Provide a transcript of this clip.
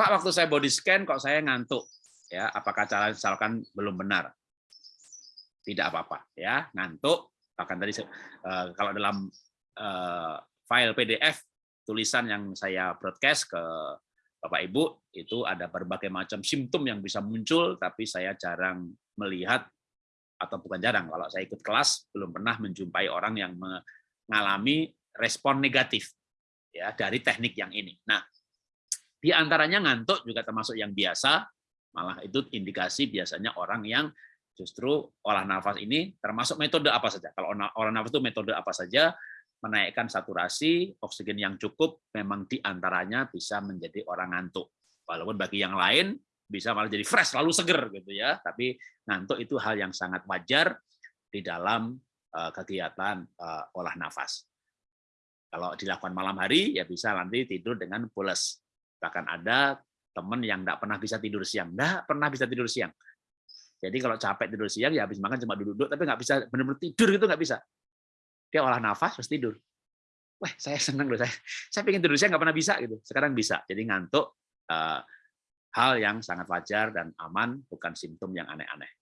Pak, waktu saya body scan kok saya ngantuk. Ya, apakah cara misalkan belum benar? Tidak apa-apa, ya. Ngantuk, bahkan tadi uh, kalau dalam uh, file PDF tulisan yang saya broadcast ke Bapak Ibu itu ada berbagai macam simptom yang bisa muncul, tapi saya jarang melihat atau bukan jarang kalau saya ikut kelas belum pernah menjumpai orang yang mengalami respon negatif ya dari teknik yang ini. Nah, di antaranya ngantuk juga termasuk yang biasa, malah itu indikasi biasanya orang yang justru olah nafas ini termasuk metode apa saja. Kalau olah nafas itu metode apa saja, menaikkan saturasi, oksigen yang cukup, memang di antaranya bisa menjadi orang ngantuk. Walaupun bagi yang lain bisa malah jadi fresh, lalu seger gitu ya. Tapi ngantuk itu hal yang sangat wajar di dalam eh, kegiatan eh, olah nafas. Kalau dilakukan malam hari ya bisa nanti tidur dengan pules. Bahkan ada teman yang tidak pernah bisa tidur siang, tidak pernah bisa tidur siang. Jadi kalau capek tidur siang ya habis makan cuma duduk-duduk, tapi nggak bisa benar-benar tidur gitu nggak bisa. Dia olah nafas terus tidur. Wah saya senang loh saya. Saya pengen tidur siang nggak pernah bisa gitu. Sekarang bisa. Jadi ngantuk uh, hal yang sangat wajar dan aman, bukan simptom yang aneh-aneh.